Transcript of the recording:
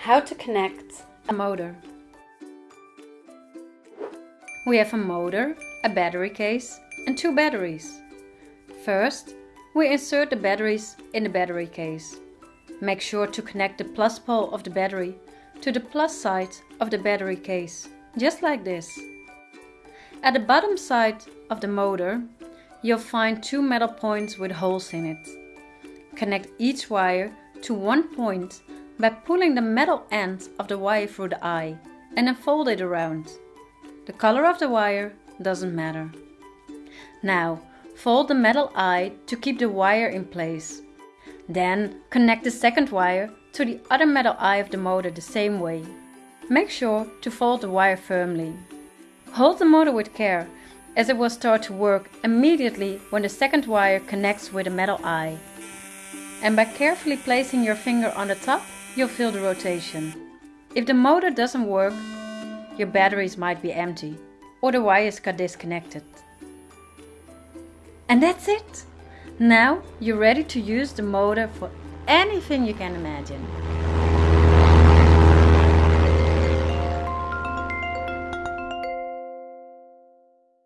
How to connect a motor. We have a motor, a battery case and two batteries. First, we insert the batteries in the battery case. Make sure to connect the plus pole of the battery to the plus side of the battery case, just like this. At the bottom side of the motor, you'll find two metal points with holes in it. Connect each wire to one point by pulling the metal end of the wire through the eye and then fold it around. The color of the wire doesn't matter. Now, fold the metal eye to keep the wire in place. Then connect the second wire to the other metal eye of the motor the same way. Make sure to fold the wire firmly. Hold the motor with care as it will start to work immediately when the second wire connects with the metal eye. And by carefully placing your finger on the top, you'll feel the rotation. If the motor doesn't work, your batteries might be empty or the wires got disconnected. And that's it! Now you're ready to use the motor for anything you can imagine.